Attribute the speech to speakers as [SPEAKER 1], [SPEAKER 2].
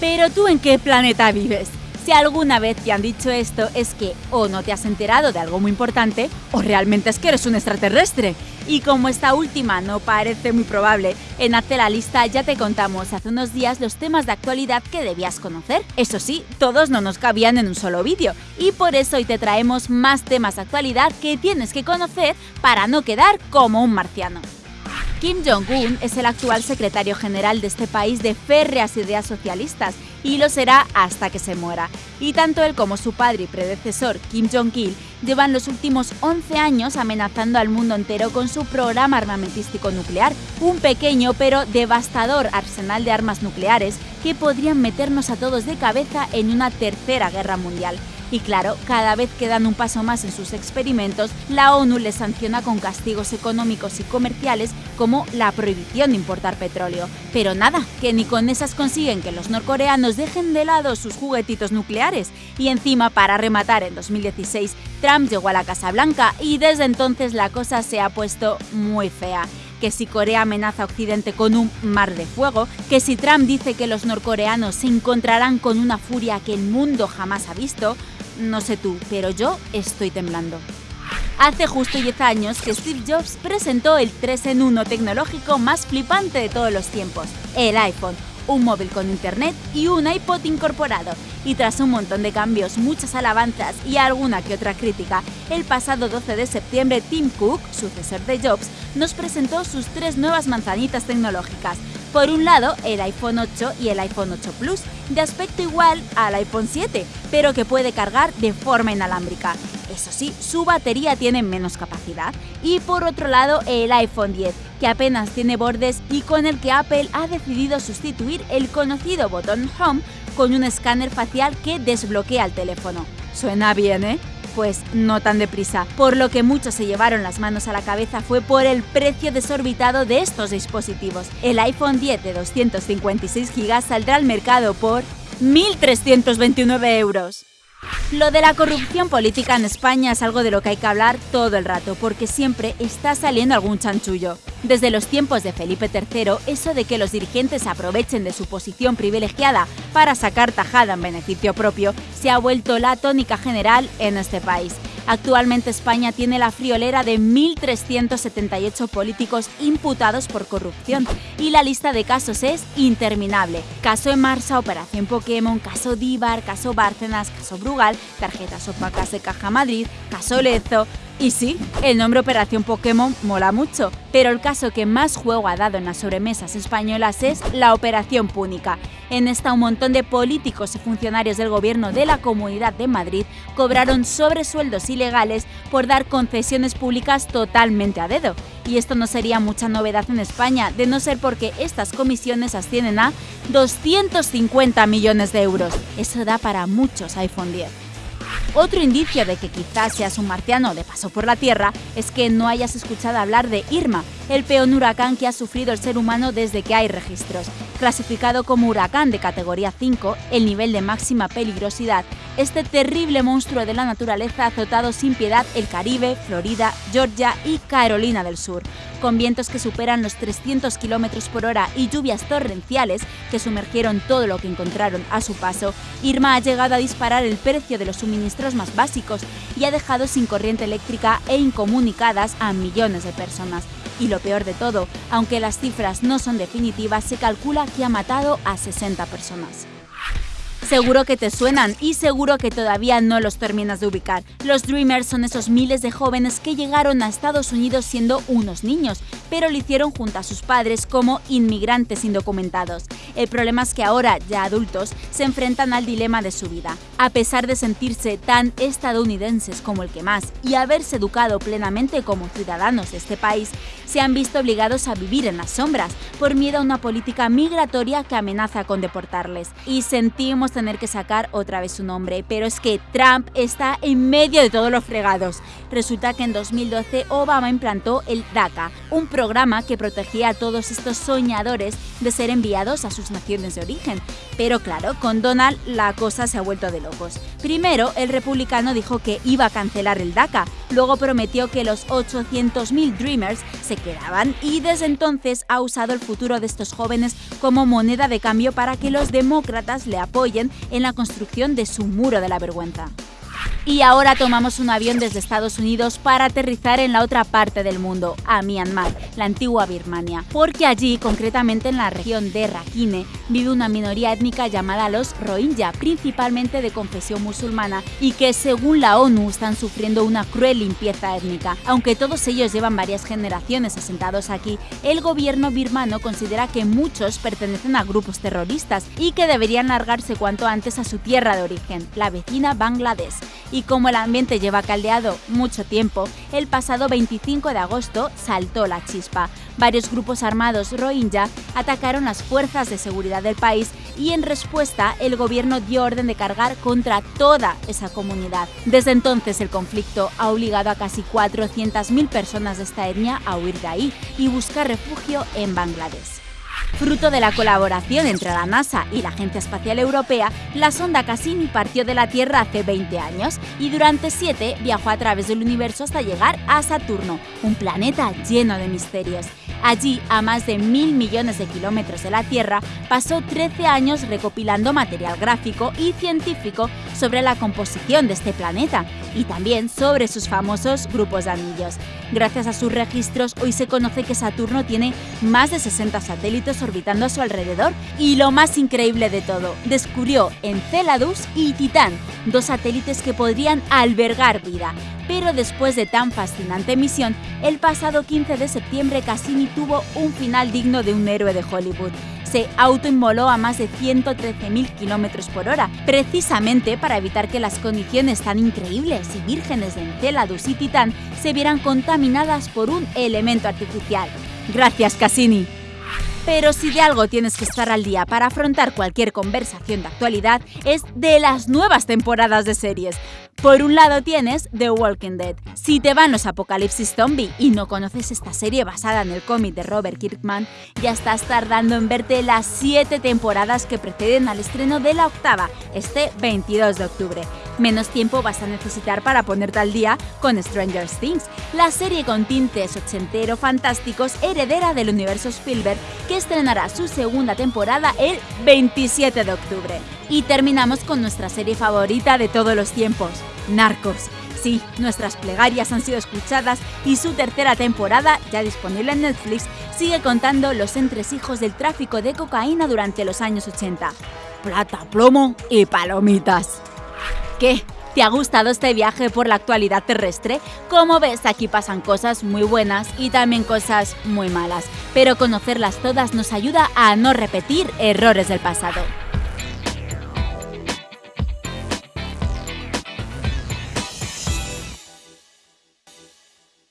[SPEAKER 1] Pero tú en qué planeta vives? Si alguna vez te han dicho esto es que o no te has enterado de algo muy importante o realmente es que eres un extraterrestre. Y como esta última no parece muy probable, en Hazte la lista ya te contamos hace unos días los temas de actualidad que debías conocer. Eso sí, todos no nos cabían en un solo vídeo y por eso hoy te traemos más temas de actualidad que tienes que conocer para no quedar como un marciano. Kim Jong-un es el actual secretario general de este país de férreas ideas socialistas y lo será hasta que se muera. Y tanto él como su padre y predecesor, Kim Jong-il, llevan los últimos 11 años amenazando al mundo entero con su programa armamentístico nuclear, un pequeño pero devastador arsenal de armas nucleares que podrían meternos a todos de cabeza en una tercera guerra mundial. Y claro, cada vez que dan un paso más en sus experimentos, la ONU les sanciona con castigos económicos y comerciales como la prohibición de importar petróleo. Pero nada, que ni con esas consiguen que los norcoreanos dejen de lado sus juguetitos nucleares. Y encima, para rematar, en 2016, Trump llegó a la Casa Blanca y desde entonces la cosa se ha puesto muy fea que si Corea amenaza a Occidente con un mar de fuego, que si Trump dice que los norcoreanos se encontrarán con una furia que el mundo jamás ha visto, no sé tú, pero yo estoy temblando. Hace justo 10 años que Steve Jobs presentó el 3 en 1 tecnológico más flipante de todos los tiempos, el iPhone, un móvil con internet y un iPod incorporado. Y tras un montón de cambios, muchas alabanzas y alguna que otra crítica, el pasado 12 de septiembre Tim Cook, sucesor de Jobs, nos presentó sus tres nuevas manzanitas tecnológicas. Por un lado, el iPhone 8 y el iPhone 8 Plus, de aspecto igual al iPhone 7, pero que puede cargar de forma inalámbrica. Eso sí, su batería tiene menos capacidad. Y por otro lado, el iPhone 10, que apenas tiene bordes y con el que Apple ha decidido sustituir el conocido botón Home con un escáner facial que desbloquea el teléfono. Suena bien, ¿eh? Pues no tan deprisa. Por lo que muchos se llevaron las manos a la cabeza fue por el precio desorbitado de estos dispositivos. El iPhone 10 de 256 GB saldrá al mercado por 1.329 euros. Lo de la corrupción política en España es algo de lo que hay que hablar todo el rato, porque siempre está saliendo algún chanchullo. Desde los tiempos de Felipe III, eso de que los dirigentes aprovechen de su posición privilegiada para sacar tajada en beneficio propio se ha vuelto la tónica general en este país. Actualmente España tiene la friolera de 1.378 políticos imputados por corrupción y la lista de casos es interminable. Caso Emarsa, Operación Pokémon, caso Díbar, caso Bárcenas, caso Brugal, tarjetas opacas de Caja Madrid, caso Lezo, y sí, el nombre Operación Pokémon mola mucho, pero el caso que más juego ha dado en las sobremesas españolas es la Operación Púnica. En esta un montón de políticos y funcionarios del gobierno de la Comunidad de Madrid cobraron sobresueldos ilegales por dar concesiones públicas totalmente a dedo. Y esto no sería mucha novedad en España, de no ser porque estas comisiones ascienden a 250 millones de euros. Eso da para muchos iPhone 10. Otro indicio de que quizás seas un marciano de paso por la Tierra es que no hayas escuchado hablar de Irma, el peor huracán que ha sufrido el ser humano desde que hay registros. Clasificado como huracán de categoría 5, el nivel de máxima peligrosidad, este terrible monstruo de la naturaleza ha azotado sin piedad el Caribe, Florida, Georgia y Carolina del Sur, con vientos que superan los 300 km por hora y lluvias torrenciales que sumergieron todo lo que encontraron a su paso. Irma ha llegado a disparar el precio de los suministros más básicos y ha dejado sin corriente eléctrica e incomunicadas a millones de personas. Y lo peor de todo, aunque las cifras no son definitivas, se calcula que ha matado a 60 personas. Seguro que te suenan y seguro que todavía no los terminas de ubicar. Los Dreamers son esos miles de jóvenes que llegaron a Estados Unidos siendo unos niños, pero lo hicieron junto a sus padres como inmigrantes indocumentados. El problema es que ahora, ya adultos, se enfrentan al dilema de su vida. A pesar de sentirse tan estadounidenses como el que más y haberse educado plenamente como ciudadanos de este país, se han visto obligados a vivir en las sombras por miedo a una política migratoria que amenaza con deportarles. Y sentimos tener que sacar otra vez su nombre, pero es que Trump está en medio de todos los fregados. Resulta que en 2012 Obama implantó el DACA, un programa que protegía a todos estos soñadores de ser enviados a sus naciones de origen. Pero claro, con Donald la cosa se ha vuelto de locos. Primero, el republicano dijo que iba a cancelar el DACA, luego prometió que los 800.000 Dreamers se quedaban y desde entonces ha usado el futuro de estos jóvenes como moneda de cambio para que los demócratas le apoyen en la construcción de su muro de la vergüenza. Y ahora tomamos un avión desde Estados Unidos para aterrizar en la otra parte del mundo, a Myanmar, la antigua Birmania, porque allí, concretamente en la región de Rakhine, vive una minoría étnica llamada los Rohingya, principalmente de confesión musulmana, y que según la ONU están sufriendo una cruel limpieza étnica. Aunque todos ellos llevan varias generaciones asentados aquí, el gobierno birmano considera que muchos pertenecen a grupos terroristas y que deberían largarse cuanto antes a su tierra de origen, la vecina Bangladesh y como el ambiente lleva caldeado mucho tiempo, el pasado 25 de agosto saltó la chispa. Varios grupos armados rohingya atacaron las fuerzas de seguridad del país y en respuesta el gobierno dio orden de cargar contra toda esa comunidad. Desde entonces el conflicto ha obligado a casi 400.000 personas de esta etnia a huir de ahí y buscar refugio en Bangladesh. Fruto de la colaboración entre la NASA y la Agencia Espacial Europea, la sonda Cassini partió de la Tierra hace 20 años y durante 7 viajó a través del universo hasta llegar a Saturno, un planeta lleno de misterios. Allí, a más de mil millones de kilómetros de la Tierra, pasó 13 años recopilando material gráfico y científico sobre la composición de este planeta y también sobre sus famosos grupos de anillos. Gracias a sus registros, hoy se conoce que Saturno tiene más de 60 satélites orbitando a su alrededor y lo más increíble de todo, descubrió Enceladus y Titán, dos satélites que podrían albergar vida. Pero después de tan fascinante misión, el pasado 15 de septiembre Cassini tuvo un final digno de un héroe de Hollywood. Se autoinmoló a más de 113.000 km por hora, precisamente para evitar que las condiciones tan increíbles y vírgenes de Enceladus y Titán se vieran contaminadas por un elemento artificial. Gracias, Cassini. Pero si de algo tienes que estar al día para afrontar cualquier conversación de actualidad es de las nuevas temporadas de series. Por un lado tienes The Walking Dead. Si te van los apocalipsis zombie y no conoces esta serie basada en el cómic de Robert Kirkman, ya estás tardando en verte las 7 temporadas que preceden al estreno de la octava, este 22 de octubre. Menos tiempo vas a necesitar para ponerte al día con Stranger Things, la serie con tintes ochentero fantásticos heredera del universo Spielberg que estrenará su segunda temporada el 27 de octubre. Y terminamos con nuestra serie favorita de todos los tiempos, Narcos. Sí, nuestras plegarias han sido escuchadas y su tercera temporada, ya disponible en Netflix, sigue contando los entresijos del tráfico de cocaína durante los años 80. Plata, plomo y palomitas. ¿Qué? ¿Te ha gustado este viaje por la actualidad terrestre? Como ves, aquí pasan cosas muy buenas y también cosas muy malas, pero conocerlas todas nos ayuda a no repetir errores del pasado.